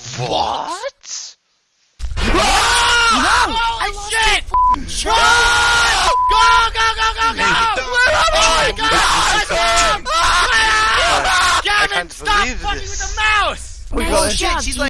What? No! Holy shit! Run! Go, go, go, go, go! Where am Oh, God! I Gavin, God! Gavin, stop fucking with the mouse! We Oh got shit, she's like.